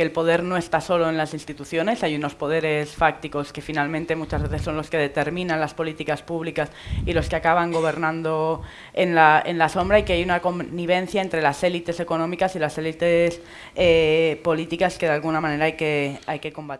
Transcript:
que el poder no está solo en las instituciones, hay unos poderes fácticos que finalmente muchas veces son los que determinan las políticas públicas y los que acaban gobernando en la, en la sombra y que hay una connivencia entre las élites económicas y las élites eh, políticas que de alguna manera hay que, hay que combatir.